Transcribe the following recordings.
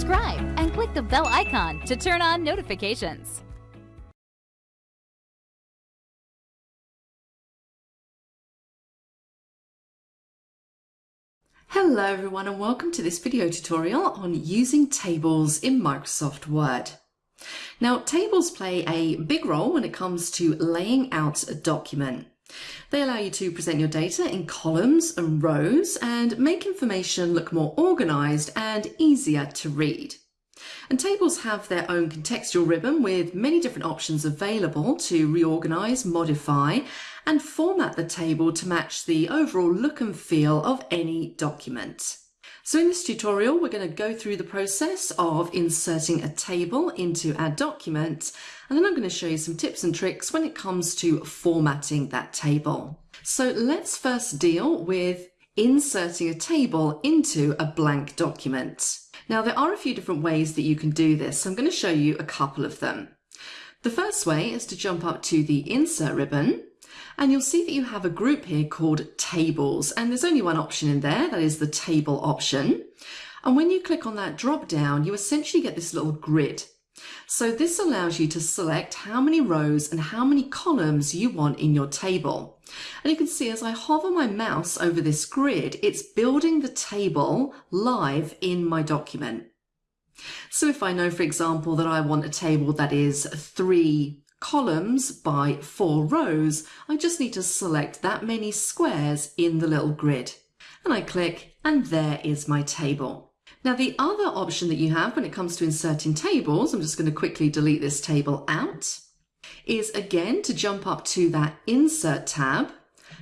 subscribe and click the bell icon to turn on notifications. Hello everyone and welcome to this video tutorial on using tables in Microsoft Word. Now tables play a big role when it comes to laying out a document. They allow you to present your data in columns and rows and make information look more organised and easier to read. And tables have their own contextual ribbon with many different options available to reorganise, modify and format the table to match the overall look and feel of any document. So in this tutorial, we're going to go through the process of inserting a table into our document, and then I'm going to show you some tips and tricks when it comes to formatting that table. So let's first deal with inserting a table into a blank document. Now there are a few different ways that you can do this. So I'm going to show you a couple of them. The first way is to jump up to the insert ribbon and you'll see that you have a group here called tables. And there's only one option in there that is the table option. And when you click on that drop down you essentially get this little grid. So this allows you to select how many rows and how many columns you want in your table. And you can see as I hover my mouse over this grid it's building the table live in my document. So if I know for example that I want a table that is three columns by four rows, I just need to select that many squares in the little grid. And I click and there is my table. Now the other option that you have when it comes to inserting tables, I'm just going to quickly delete this table out, is again to jump up to that Insert tab,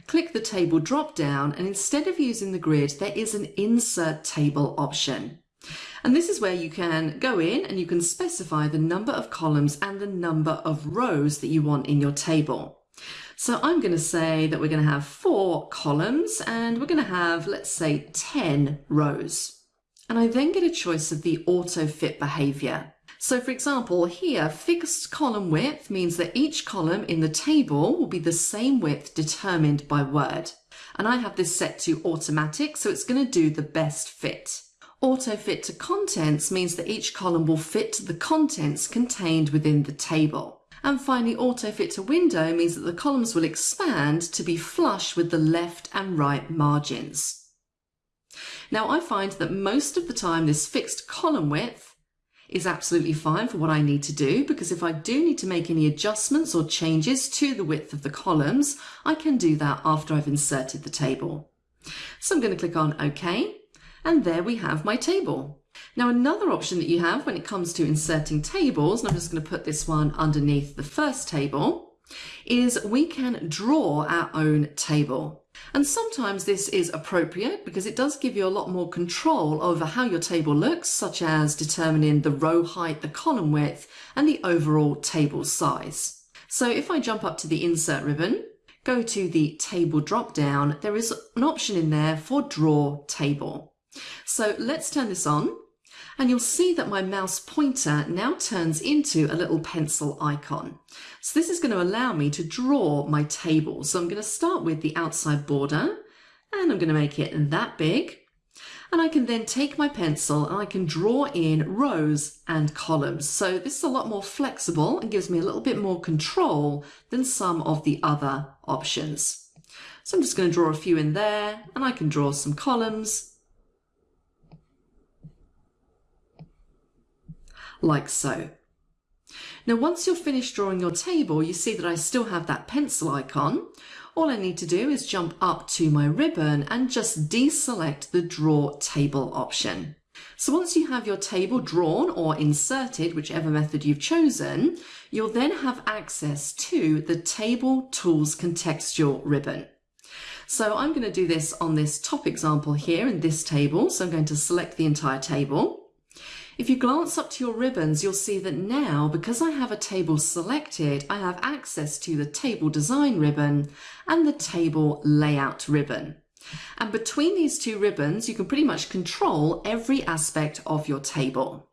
click the Table drop down and instead of using the grid there is an Insert Table option. And this is where you can go in and you can specify the number of columns and the number of rows that you want in your table. So I'm going to say that we're going to have four columns and we're going to have, let's say, 10 rows. And I then get a choice of the auto fit behavior. So for example, here, fixed column width means that each column in the table will be the same width determined by Word. And I have this set to automatic, so it's going to do the best fit. Auto fit to contents means that each column will fit to the contents contained within the table. And finally, auto fit to window means that the columns will expand to be flush with the left and right margins. Now I find that most of the time this fixed column width is absolutely fine for what I need to do because if I do need to make any adjustments or changes to the width of the columns, I can do that after I've inserted the table. So I'm going to click on OK and there we have my table. Now another option that you have when it comes to inserting tables, and I'm just going to put this one underneath the first table, is we can draw our own table. And sometimes this is appropriate because it does give you a lot more control over how your table looks, such as determining the row height, the column width, and the overall table size. So if I jump up to the insert ribbon, go to the table drop down, there is an option in there for draw table. So let's turn this on and you'll see that my mouse pointer now turns into a little pencil icon. So this is going to allow me to draw my table. So I'm going to start with the outside border and I'm going to make it that big. And I can then take my pencil and I can draw in rows and columns. So this is a lot more flexible and gives me a little bit more control than some of the other options. So I'm just going to draw a few in there and I can draw some columns like so. Now once you're finished drawing your table, you see that I still have that pencil icon. All I need to do is jump up to my ribbon and just deselect the Draw Table option. So once you have your table drawn or inserted, whichever method you've chosen, you'll then have access to the Table Tools Contextual ribbon. So I'm going to do this on this top example here in this table. So I'm going to select the entire table. If you glance up to your ribbons, you'll see that now, because I have a table selected, I have access to the table design ribbon and the table layout ribbon. And between these two ribbons, you can pretty much control every aspect of your table.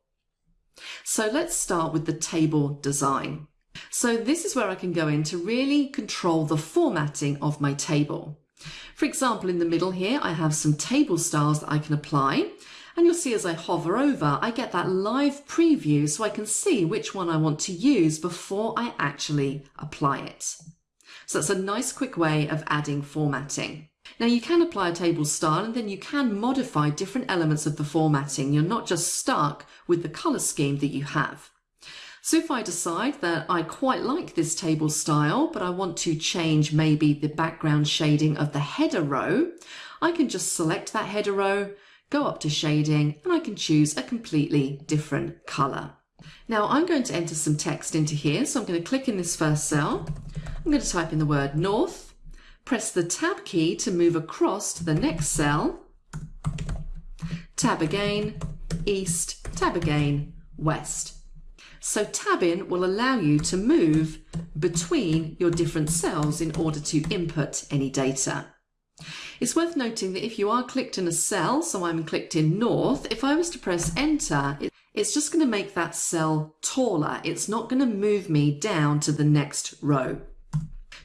So let's start with the table design. So this is where I can go in to really control the formatting of my table. For example, in the middle here, I have some table styles that I can apply And you'll see as I hover over, I get that live preview so I can see which one I want to use before I actually apply it. So that's a nice quick way of adding formatting. Now you can apply a table style and then you can modify different elements of the formatting. You're not just stuck with the colour scheme that you have. So if I decide that I quite like this table style, but I want to change maybe the background shading of the header row, I can just select that header row, go up to shading, and I can choose a completely different colour. Now I'm going to enter some text into here, so I'm going to click in this first cell. I'm going to type in the word north, press the tab key to move across to the next cell, tab again, east, tab again, west. So tabbing will allow you to move between your different cells in order to input any data. It's worth noting that if you are clicked in a cell, so I'm clicked in north, if I was to press enter, it's just going to make that cell taller. It's not going to move me down to the next row.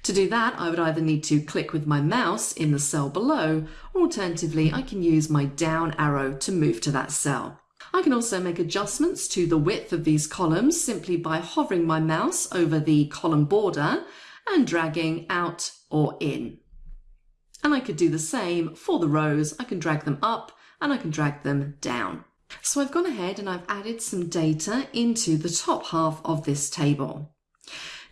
To do that, I would either need to click with my mouse in the cell below, or alternatively, I can use my down arrow to move to that cell. I can also make adjustments to the width of these columns simply by hovering my mouse over the column border and dragging out or in. And I could do the same for the rows. I can drag them up and I can drag them down. So I've gone ahead and I've added some data into the top half of this table.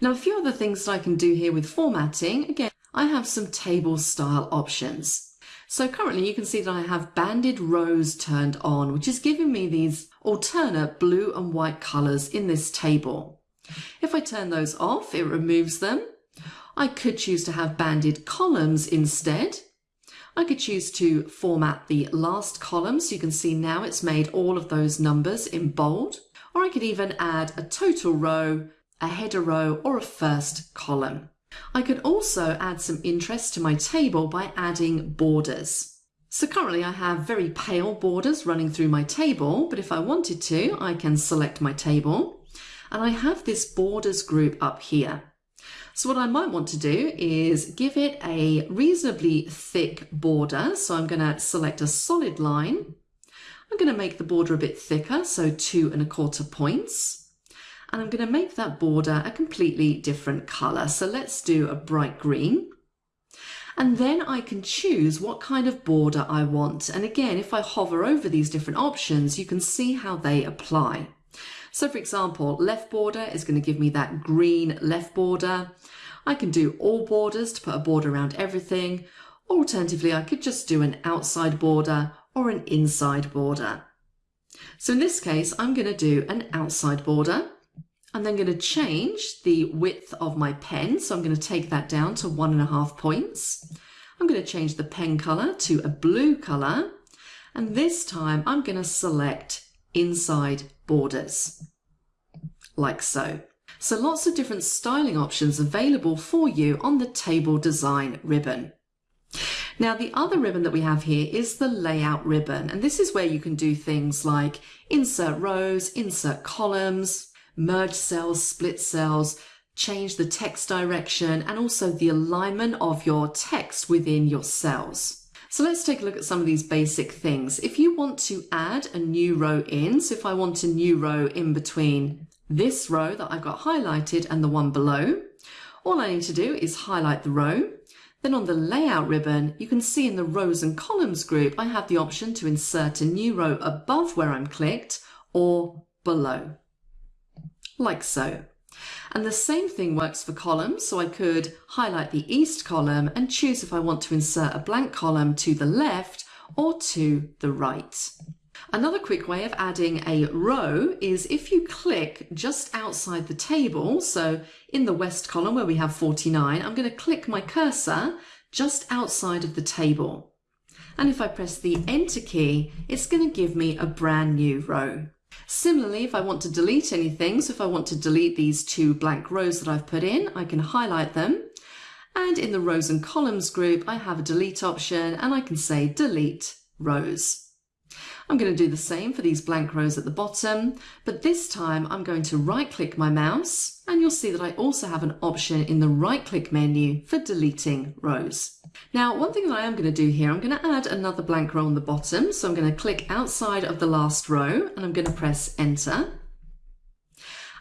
Now a few other things that I can do here with formatting, again, I have some table style options. So currently you can see that I have banded rows turned on, which is giving me these alternate blue and white colours in this table. If I turn those off, it removes them I could choose to have banded columns instead. I could choose to format the last column so you can see now it's made all of those numbers in bold. Or I could even add a total row, a header row or a first column. I could also add some interest to my table by adding borders. So currently I have very pale borders running through my table, but if I wanted to, I can select my table and I have this borders group up here. So what I might want to do is give it a reasonably thick border. So I'm going to select a solid line. I'm going to make the border a bit thicker, so two and a quarter points. And I'm going to make that border a completely different color. So let's do a bright green. And then I can choose what kind of border I want. And again, if I hover over these different options, you can see how they apply. So for example, left border is going to give me that green left border. I can do all borders to put a border around everything. Alternatively, I could just do an outside border or an inside border. So in this case, I'm going to do an outside border. I'm then going to change the width of my pen. So I'm going to take that down to one and a half points. I'm going to change the pen color to a blue color. And this time I'm going to select inside borders, like so. So lots of different styling options available for you on the table design ribbon. Now the other ribbon that we have here is the layout ribbon and this is where you can do things like insert rows, insert columns, merge cells, split cells, change the text direction and also the alignment of your text within your cells. So let's take a look at some of these basic things. If you want to add a new row in, so if I want a new row in between this row that I've got highlighted and the one below, all I need to do is highlight the row. Then on the layout ribbon, you can see in the rows and columns group, I have the option to insert a new row above where I'm clicked or below, like so. And the same thing works for columns. So I could highlight the east column and choose if I want to insert a blank column to the left or to the right. Another quick way of adding a row is if you click just outside the table, so in the west column where we have 49, I'm going to click my cursor just outside of the table. And if I press the enter key, it's going to give me a brand new row. Similarly, if I want to delete anything, so if I want to delete these two blank rows that I've put in, I can highlight them. And in the rows and columns group, I have a delete option and I can say delete rows. I'm going to do the same for these blank rows at the bottom, but this time I'm going to right click my mouse and you'll see that I also have an option in the right click menu for deleting rows. Now, one thing that I am going to do here, I'm going to add another blank row on the bottom. So I'm going to click outside of the last row and I'm going to press enter.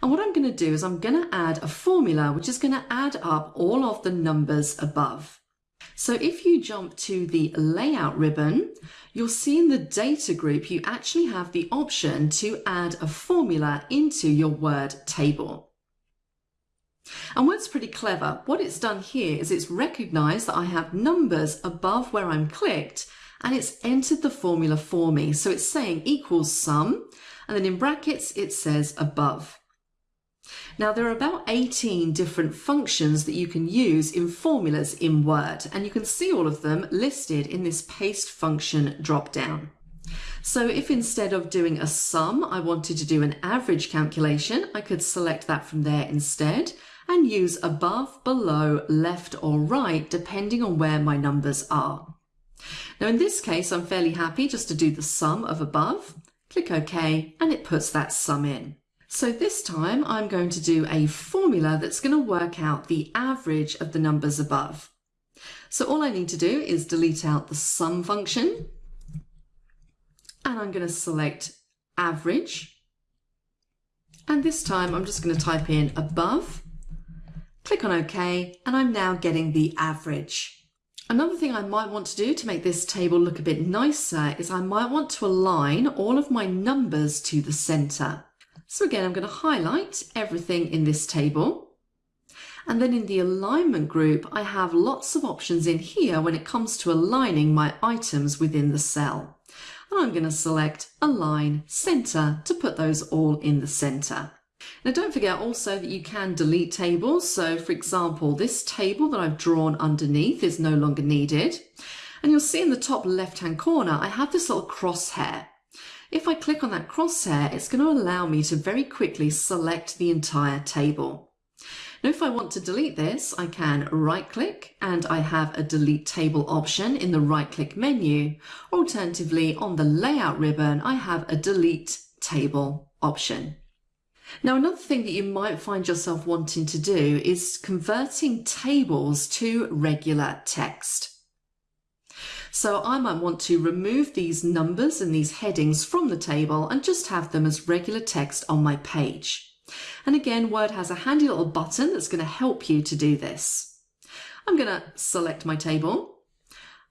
And what I'm going to do is I'm going to add a formula which is going to add up all of the numbers above. So if you jump to the layout ribbon, you'll see in the data group, you actually have the option to add a formula into your word table. And what's pretty clever, what it's done here is it's recognized that I have numbers above where I'm clicked and it's entered the formula for me. So it's saying equals sum, and then in brackets, it says above. Now there are about 18 different functions that you can use in formulas in Word and you can see all of them listed in this paste function drop down. So if instead of doing a sum I wanted to do an average calculation I could select that from there instead and use above, below, left or right depending on where my numbers are. Now in this case I'm fairly happy just to do the sum of above, click OK and it puts that sum in. So this time I'm going to do a formula that's going to work out the average of the numbers above. So all I need to do is delete out the sum function and I'm going to select average. And this time I'm just going to type in above, click on OK, and I'm now getting the average. Another thing I might want to do to make this table look a bit nicer is I might want to align all of my numbers to the center. So again, I'm going to highlight everything in this table. And then in the alignment group, I have lots of options in here when it comes to aligning my items within the cell. And I'm going to select Align Center to put those all in the center. Now don't forget also that you can delete tables. So for example, this table that I've drawn underneath is no longer needed. And you'll see in the top left hand corner, I have this little crosshair. If I click on that crosshair, it's going to allow me to very quickly select the entire table. Now, if I want to delete this, I can right click and I have a delete table option in the right click menu. Alternatively, on the layout ribbon, I have a delete table option. Now, another thing that you might find yourself wanting to do is converting tables to regular text. So I might want to remove these numbers and these headings from the table and just have them as regular text on my page. And again, Word has a handy little button that's going to help you to do this. I'm going to select my table.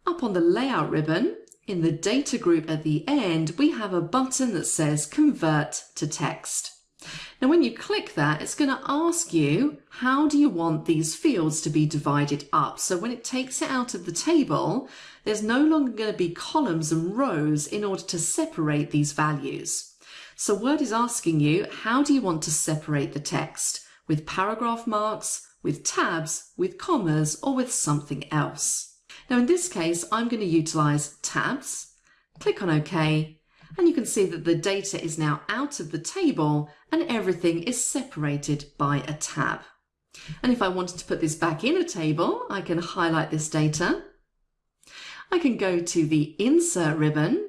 Up on the layout ribbon, in the data group at the end, we have a button that says convert to text. Now when you click that, it's going to ask you, how do you want these fields to be divided up? So when it takes it out of the table, there's no longer going to be columns and rows in order to separate these values. So Word is asking you, how do you want to separate the text? With paragraph marks, with tabs, with commas, or with something else? Now in this case, I'm going to utilize tabs, click on OK, and you can see that the data is now out of the table and everything is separated by a tab. And if I wanted to put this back in a table, I can highlight this data. I can go to the insert ribbon.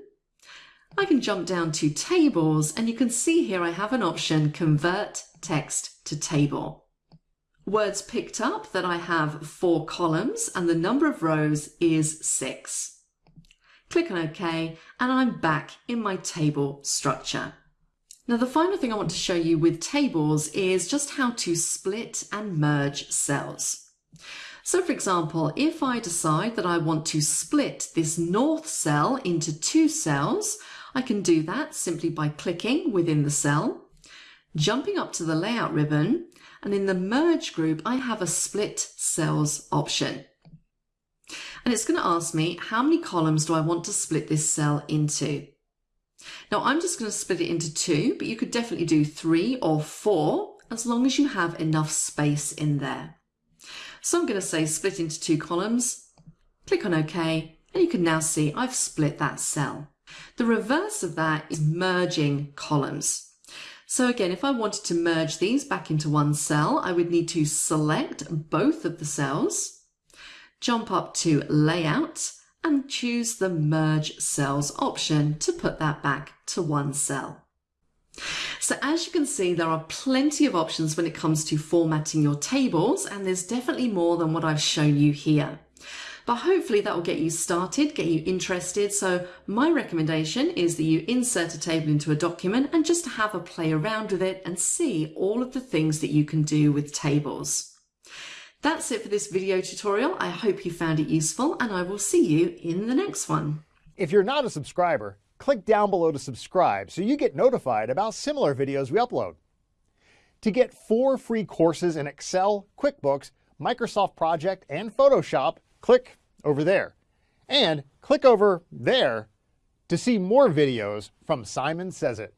I can jump down to tables and you can see here I have an option convert text to table. Words picked up that I have four columns and the number of rows is six click on OK, and I'm back in my table structure. Now the final thing I want to show you with tables is just how to split and merge cells. So for example, if I decide that I want to split this north cell into two cells, I can do that simply by clicking within the cell, jumping up to the layout ribbon, and in the merge group, I have a split cells option and it's going to ask me how many columns do I want to split this cell into. Now I'm just going to split it into two, but you could definitely do three or four as long as you have enough space in there. So I'm going to say split into two columns, click on OK, and you can now see I've split that cell. The reverse of that is merging columns. So again, if I wanted to merge these back into one cell, I would need to select both of the cells jump up to layout and choose the Merge Cells option to put that back to one cell. So as you can see, there are plenty of options when it comes to formatting your tables, and there's definitely more than what I've shown you here. But hopefully that will get you started, get you interested. So my recommendation is that you insert a table into a document and just have a play around with it and see all of the things that you can do with tables. That's it for this video tutorial. I hope you found it useful and I will see you in the next one. If you're not a subscriber, click down below to subscribe so you get notified about similar videos we upload. To get four free courses in Excel, QuickBooks, Microsoft Project, and Photoshop, click over there. And click over there to see more videos from Simon Sez IT.